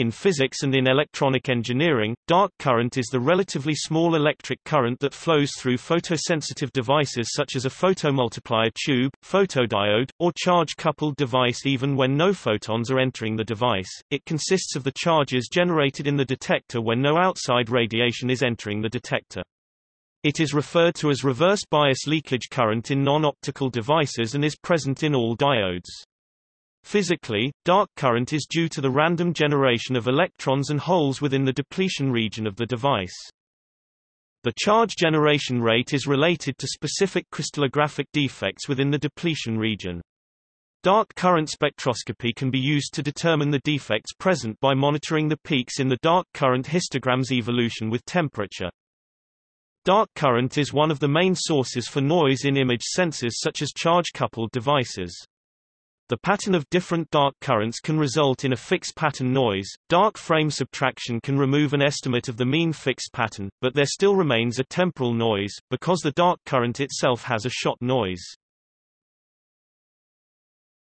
In physics and in electronic engineering, dark current is the relatively small electric current that flows through photosensitive devices such as a photomultiplier tube, photodiode, or charge-coupled device even when no photons are entering the device. It consists of the charges generated in the detector when no outside radiation is entering the detector. It is referred to as reverse bias leakage current in non-optical devices and is present in all diodes. Physically, dark current is due to the random generation of electrons and holes within the depletion region of the device. The charge generation rate is related to specific crystallographic defects within the depletion region. Dark current spectroscopy can be used to determine the defects present by monitoring the peaks in the dark current histogram's evolution with temperature. Dark current is one of the main sources for noise in image sensors such as charge-coupled devices. The pattern of different dark currents can result in a fixed pattern noise. Dark frame subtraction can remove an estimate of the mean fixed pattern, but there still remains a temporal noise, because the dark current itself has a shot noise.